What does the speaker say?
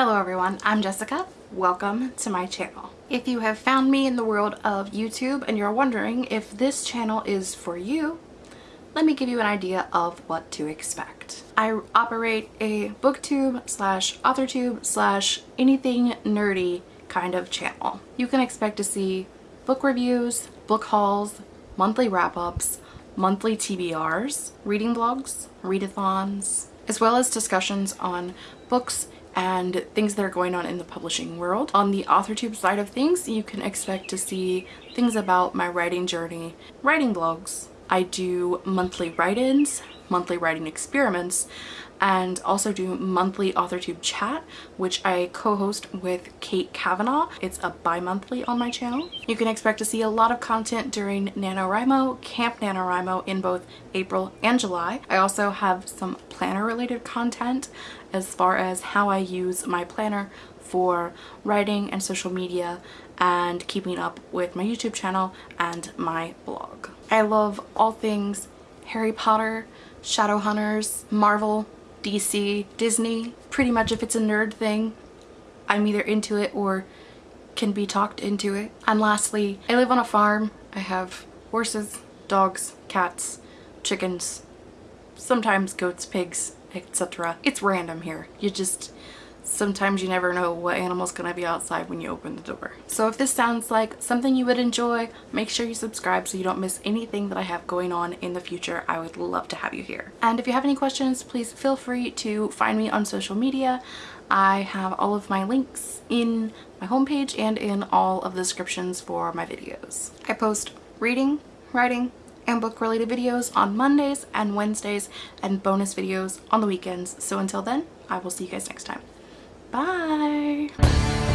Hello everyone, I'm Jessica. Welcome to my channel. If you have found me in the world of YouTube and you're wondering if this channel is for you, let me give you an idea of what to expect. I operate a booktube slash authortube slash anything nerdy kind of channel. You can expect to see book reviews, book hauls, monthly wrap-ups, monthly TBRs, reading blogs, readathons, as well as discussions on books and things that are going on in the publishing world. On the AuthorTube side of things, you can expect to see things about my writing journey, writing blogs. I do monthly write-ins, monthly writing experiments, and also do monthly AuthorTube chat, which I co-host with Kate Kavanaugh. It's a bi-monthly on my channel. You can expect to see a lot of content during NaNoWriMo, Camp NaNoWriMo in both April and July. I also have some planner related content as far as how I use my planner for writing and social media and keeping up with my YouTube channel and my blog. I love all things Harry Potter, Shadowhunters, Marvel, DC, Disney. Pretty much if it's a nerd thing, I'm either into it or can be talked into it. And lastly, I live on a farm. I have horses, dogs, cats, chickens, sometimes goats, pigs, etc. It's random here. You just sometimes you never know what animal's gonna be outside when you open the door. So if this sounds like something you would enjoy, make sure you subscribe so you don't miss anything that I have going on in the future. I would love to have you here. And if you have any questions, please feel free to find me on social media. I have all of my links in my homepage and in all of the descriptions for my videos. I post reading, writing, and book related videos on Mondays and Wednesdays and bonus videos on the weekends. So until then, I will see you guys next time. Bye!